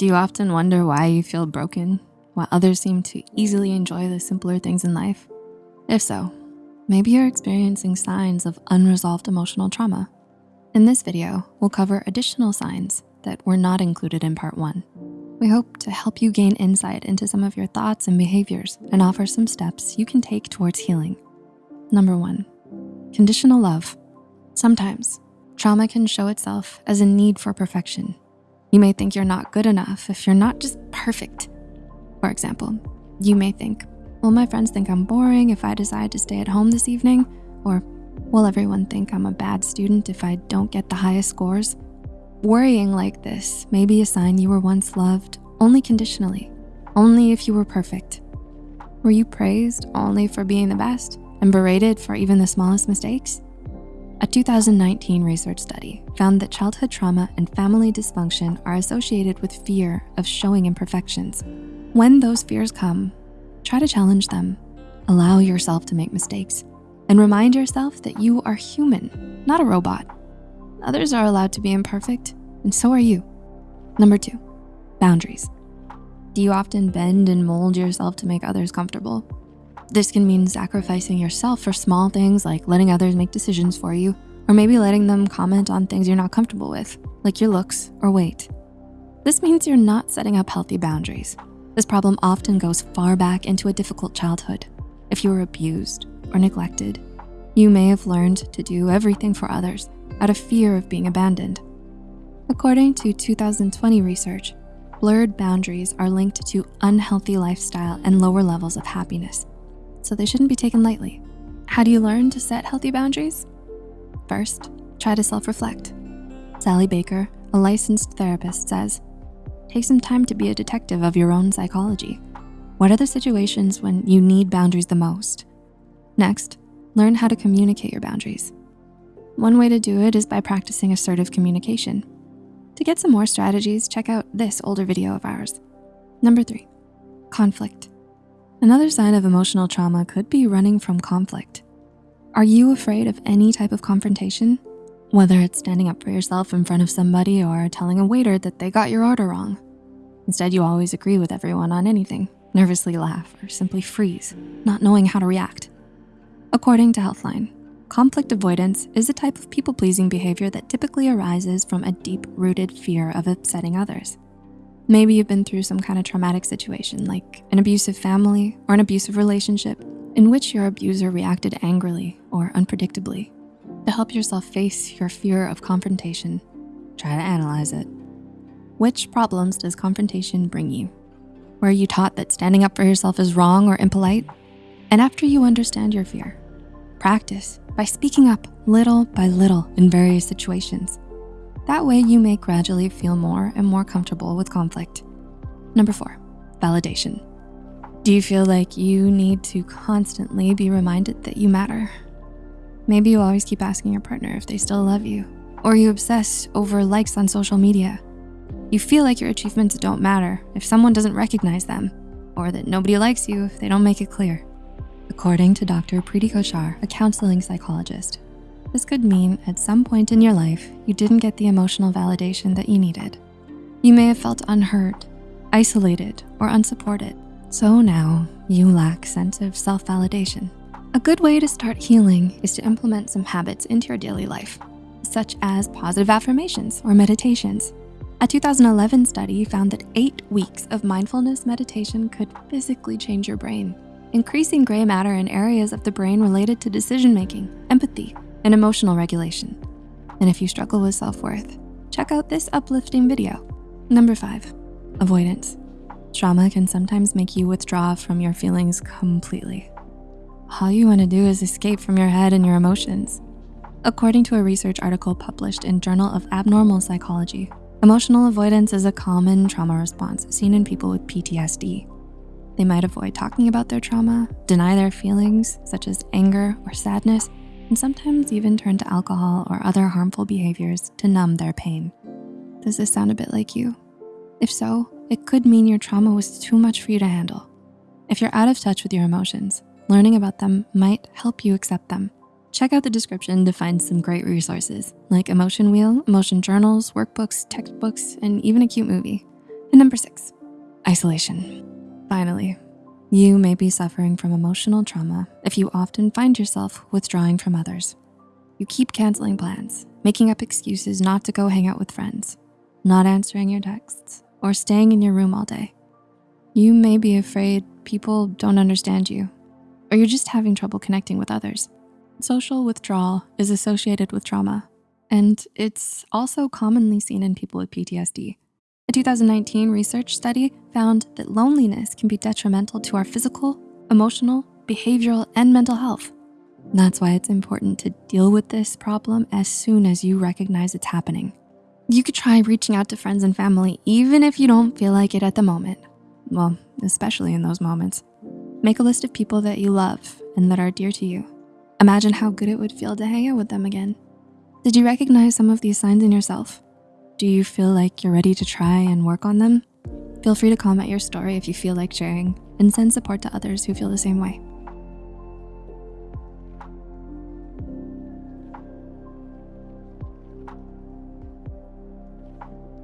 Do you often wonder why you feel broken while others seem to easily enjoy the simpler things in life? If so, maybe you're experiencing signs of unresolved emotional trauma. In this video, we'll cover additional signs that were not included in part one. We hope to help you gain insight into some of your thoughts and behaviors and offer some steps you can take towards healing. Number one, conditional love. Sometimes trauma can show itself as a need for perfection you may think you're not good enough if you're not just perfect. For example, you may think, will my friends think I'm boring if I decide to stay at home this evening? Or will everyone think I'm a bad student if I don't get the highest scores? Worrying like this may be a sign you were once loved only conditionally, only if you were perfect. Were you praised only for being the best and berated for even the smallest mistakes? A 2019 research study found that childhood trauma and family dysfunction are associated with fear of showing imperfections. When those fears come, try to challenge them. Allow yourself to make mistakes and remind yourself that you are human, not a robot. Others are allowed to be imperfect and so are you. Number two, boundaries. Do you often bend and mold yourself to make others comfortable? This can mean sacrificing yourself for small things like letting others make decisions for you, or maybe letting them comment on things you're not comfortable with, like your looks or weight. This means you're not setting up healthy boundaries. This problem often goes far back into a difficult childhood. If you were abused or neglected, you may have learned to do everything for others out of fear of being abandoned. According to 2020 research, blurred boundaries are linked to unhealthy lifestyle and lower levels of happiness so they shouldn't be taken lightly. How do you learn to set healthy boundaries? First, try to self-reflect. Sally Baker, a licensed therapist says, take some time to be a detective of your own psychology. What are the situations when you need boundaries the most? Next, learn how to communicate your boundaries. One way to do it is by practicing assertive communication. To get some more strategies, check out this older video of ours. Number three, conflict. Another sign of emotional trauma could be running from conflict. Are you afraid of any type of confrontation? Whether it's standing up for yourself in front of somebody or telling a waiter that they got your order wrong. Instead, you always agree with everyone on anything, nervously laugh, or simply freeze, not knowing how to react. According to Healthline, conflict avoidance is a type of people-pleasing behavior that typically arises from a deep-rooted fear of upsetting others. Maybe you've been through some kind of traumatic situation like an abusive family or an abusive relationship in which your abuser reacted angrily or unpredictably. To help yourself face your fear of confrontation, try to analyze it. Which problems does confrontation bring you? Were you taught that standing up for yourself is wrong or impolite? And after you understand your fear, practice by speaking up little by little in various situations. That way you may gradually feel more and more comfortable with conflict. Number four, validation. Do you feel like you need to constantly be reminded that you matter? Maybe you always keep asking your partner if they still love you, or you obsess over likes on social media. You feel like your achievements don't matter if someone doesn't recognize them, or that nobody likes you if they don't make it clear. According to Dr. Preeti Kochhar, a counseling psychologist, this could mean at some point in your life, you didn't get the emotional validation that you needed. You may have felt unheard, isolated, or unsupported. So now you lack sense of self-validation. A good way to start healing is to implement some habits into your daily life, such as positive affirmations or meditations. A 2011 study found that eight weeks of mindfulness meditation could physically change your brain, increasing gray matter in areas of the brain related to decision-making, empathy, and emotional regulation. And if you struggle with self-worth, check out this uplifting video. Number five, avoidance. Trauma can sometimes make you withdraw from your feelings completely. All you wanna do is escape from your head and your emotions. According to a research article published in Journal of Abnormal Psychology, emotional avoidance is a common trauma response seen in people with PTSD. They might avoid talking about their trauma, deny their feelings, such as anger or sadness, and sometimes even turn to alcohol or other harmful behaviors to numb their pain. Does this sound a bit like you? If so, it could mean your trauma was too much for you to handle. If you're out of touch with your emotions, learning about them might help you accept them. Check out the description to find some great resources like Emotion Wheel, emotion journals, workbooks, textbooks, and even a cute movie. And number six, isolation. Finally, you may be suffering from emotional trauma if you often find yourself withdrawing from others. You keep canceling plans, making up excuses not to go hang out with friends, not answering your texts, or staying in your room all day. You may be afraid people don't understand you, or you're just having trouble connecting with others. Social withdrawal is associated with trauma, and it's also commonly seen in people with PTSD. A 2019 research study found that loneliness can be detrimental to our physical, emotional, behavioral, and mental health. That's why it's important to deal with this problem as soon as you recognize it's happening. You could try reaching out to friends and family even if you don't feel like it at the moment. Well, especially in those moments. Make a list of people that you love and that are dear to you. Imagine how good it would feel to hang out with them again. Did you recognize some of these signs in yourself? Do you feel like you're ready to try and work on them? Feel free to comment your story if you feel like sharing and send support to others who feel the same way.